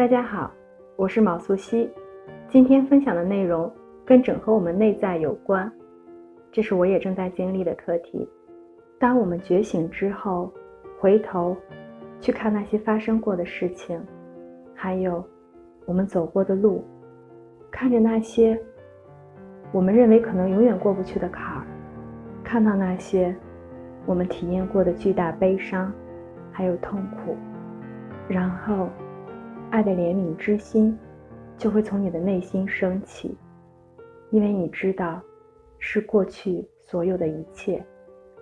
大家好，我是毛素汐。今天分享的内容跟整合我们内在有关，这是我也正在经历的课题。当我们觉醒之后，回头去看那些发生过的事情，还有我们走过的路，看着那些我们认为可能永远过不去的坎儿，看到那些我们体验过的巨大悲伤，还有痛苦，然后。爱的怜悯之心就会从你的内心升起，因为你知道，是过去所有的一切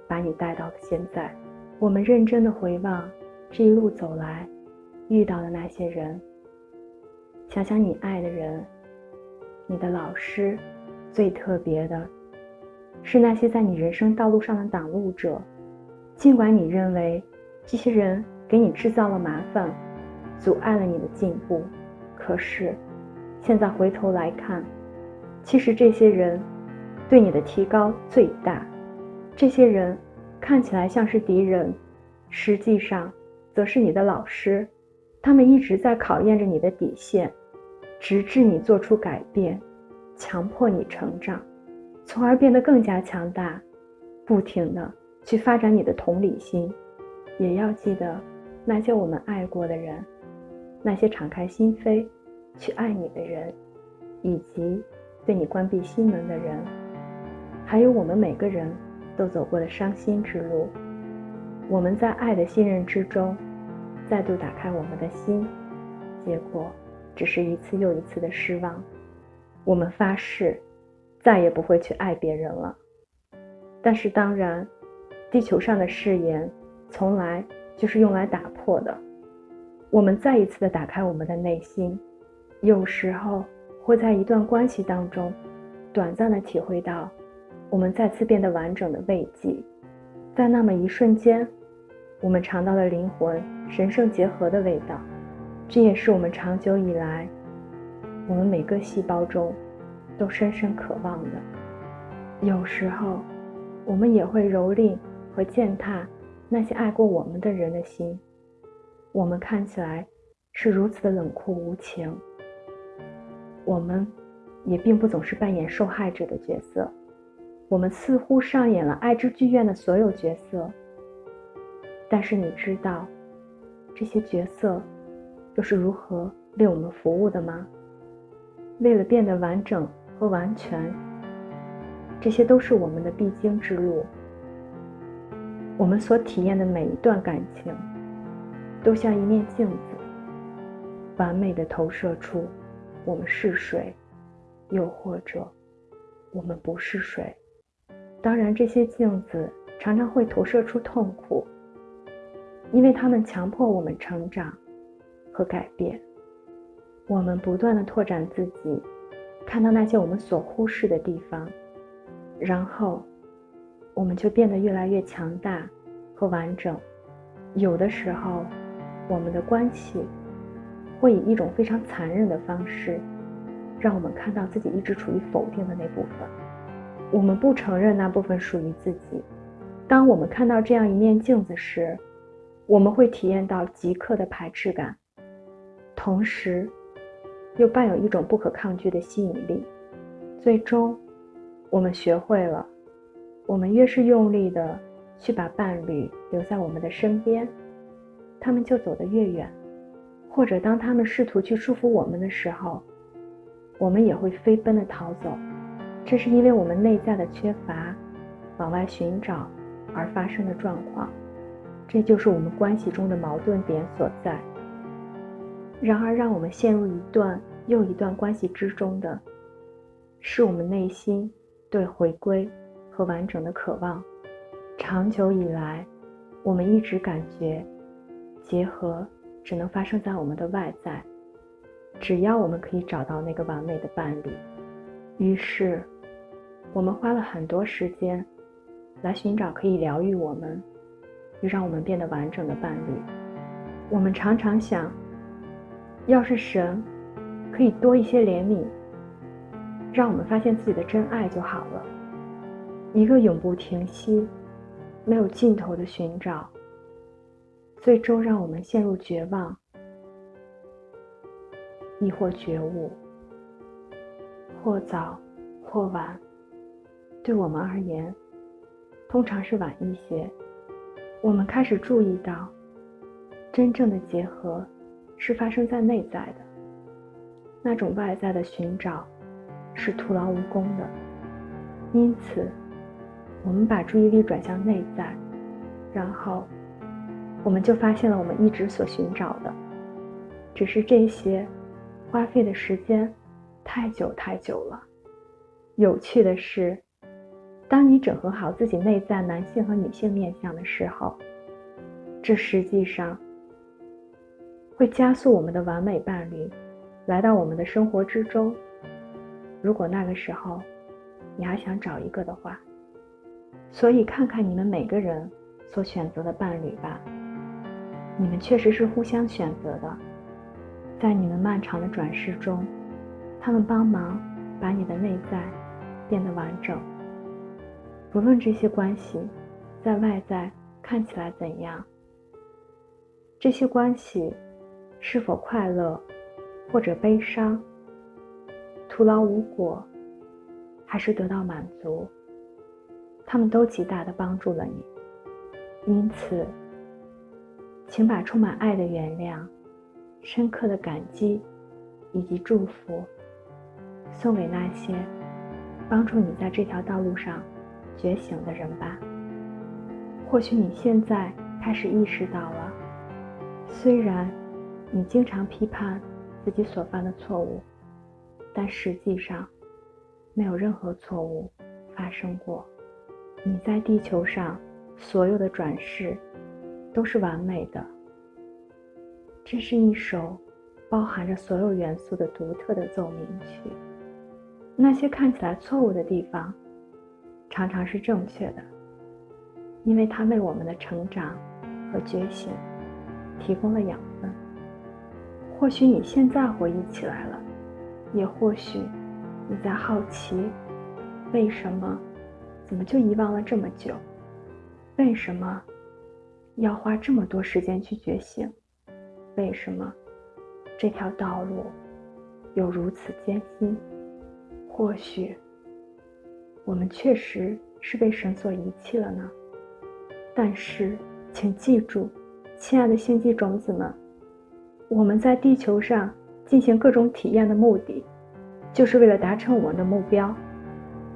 把你带到了现在。我们认真的回望这一路走来遇到的那些人，想想你爱的人，你的老师，最特别的是那些在你人生道路上的挡路者，尽管你认为这些人给你制造了麻烦。阻碍了你的进步，可是现在回头来看，其实这些人对你的提高最大。这些人看起来像是敌人，实际上则是你的老师。他们一直在考验着你的底线，直至你做出改变，强迫你成长，从而变得更加强大，不停的去发展你的同理心。也要记得那些我们爱过的人。那些敞开心扉去爱你的人，以及对你关闭心门的人，还有我们每个人都走过的伤心之路，我们在爱的信任之中再度打开我们的心，结果只是一次又一次的失望。我们发誓再也不会去爱别人了。但是当然，地球上的誓言从来就是用来打破的。我们再一次的打开我们的内心，有时候会在一段关系当中，短暂的体会到我们再次变得完整的慰藉，在那么一瞬间，我们尝到了灵魂神圣结合的味道，这也是我们长久以来，我们每个细胞中都深深渴望的。有时候，我们也会蹂躏和践踏那些爱过我们的人的心。我们看起来是如此的冷酷无情，我们也并不总是扮演受害者的角色，我们似乎上演了爱之剧院的所有角色。但是你知道这些角色又是如何为我们服务的吗？为了变得完整和完全，这些都是我们的必经之路。我们所体验的每一段感情。都像一面镜子，完美的投射出我们是谁，又或者我们不是谁。当然，这些镜子常常会投射出痛苦，因为它们强迫我们成长和改变。我们不断的拓展自己，看到那些我们所忽视的地方，然后我们就变得越来越强大和完整。有的时候。我们的关系会以一种非常残忍的方式，让我们看到自己一直处于否定的那部分。我们不承认那部分属于自己。当我们看到这样一面镜子时，我们会体验到即刻的排斥感，同时又伴有一种不可抗拒的吸引力。最终，我们学会了，我们越是用力的去把伴侣留在我们的身边。他们就走得越远，或者当他们试图去束缚我们的时候，我们也会飞奔的逃走。这是因为我们内在的缺乏，往外寻找而发生的状况。这就是我们关系中的矛盾点所在。然而，让我们陷入一段又一段关系之中的，是我们内心对回归和完整的渴望。长久以来，我们一直感觉。结合只能发生在我们的外在，只要我们可以找到那个完美的伴侣，于是我们花了很多时间来寻找可以疗愈我们，又让我们变得完整的伴侣。我们常常想，要是神可以多一些怜悯，让我们发现自己的真爱就好了。一个永不停息、没有尽头的寻找。最终让我们陷入绝望。亦或觉悟，或早或晚，对我们而言，通常是晚一些。我们开始注意到，真正的结合是发生在内在的，那种外在的寻找是徒劳无功的。因此，我们把注意力转向内在，然后我们就发现了我们一直所寻找的，只是这些花费的时间太久太久了。有趣的是。当你整合好自己内在男性和女性面相的时候，这实际上会加速我们的完美伴侣来到我们的生活之中。如果那个时候你还想找一个的话，所以看看你们每个人所选择的伴侣吧，你们确实是互相选择的，在你们漫长的转世中，他们帮忙把你的内在变得完整。不论这些关系在外在看起来怎样，这些关系是否快乐或者悲伤，徒劳无果还是得到满足，他们都极大的帮助了你。因此，请把充满爱的原谅、深刻的感激以及祝福送给那些帮助你在这条道路上。觉醒的人吧，或许你现在开始意识到了，虽然你经常批判自己所犯的错误，但实际上没有任何错误发生过。你在地球上所有的转世都是完美的。这是一首包含着所有元素的独特的奏鸣曲。那些看起来错误的地方。常常是正确的，因为它为我们的成长和觉醒提供了养分。或许你现在回忆起来了，也或许你在好奇，为什么，怎么就遗忘了这么久？为什么要花这么多时间去觉醒？为什么这条道路有如此艰辛？或许。我们确实是被神所遗弃了呢，但是，请记住，亲爱的星际种子们，我们在地球上进行各种体验的目的，就是为了达成我们的目标。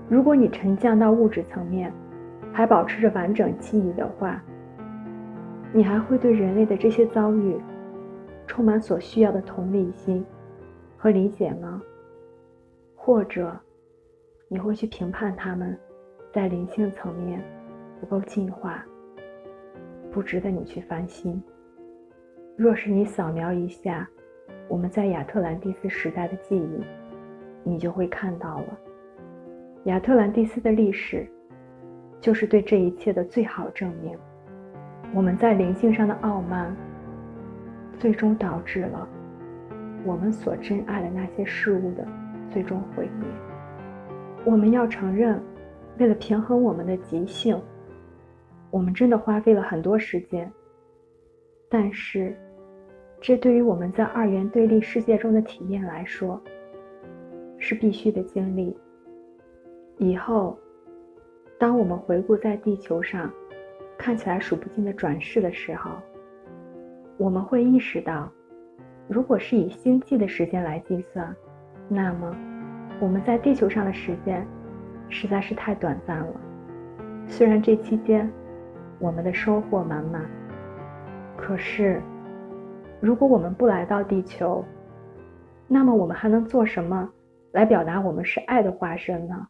如果你沉降到物质层面，还保持着完整记忆的话，你还会对人类的这些遭遇，充满所需要的同理心和理解吗？或者？你会去评判他们，在灵性层面不够进化，不值得你去翻新。若是你扫描一下我们在亚特兰蒂斯时代的记忆，你就会看到了，亚特兰蒂斯的历史就是对这一切的最好证明。我们在灵性上的傲慢，最终导致了我们所珍爱的那些事物的最终毁灭。我们要承认，为了平衡我们的极性，我们真的花费了很多时间。但是，这对于我们在二元对立世界中的体验来说，是必须的经历。以后，当我们回顾在地球上看起来数不尽的转世的时候，我们会意识到，如果是以星际的时间来计算，那么。我们在地球上的时间实在是太短暂了。虽然这期间我们的收获满满，可是如果我们不来到地球，那么我们还能做什么来表达我们是爱的化身呢？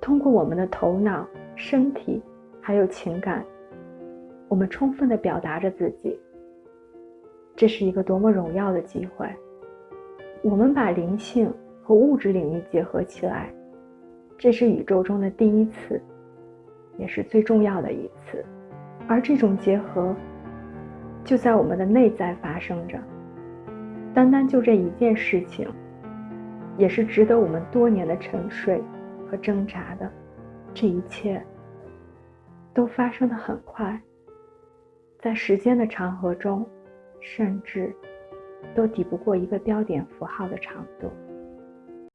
通过我们的头脑、身体还有情感，我们充分的表达着自己。这是一个多么荣耀的机会！我们把灵性。和物质领域结合起来，这是宇宙中的第一次，也是最重要的一次。而这种结合，就在我们的内在发生着。单单就这一件事情，也是值得我们多年的沉睡和挣扎的。这一切都发生的很快，在时间的长河中，甚至都抵不过一个标点符号的长度。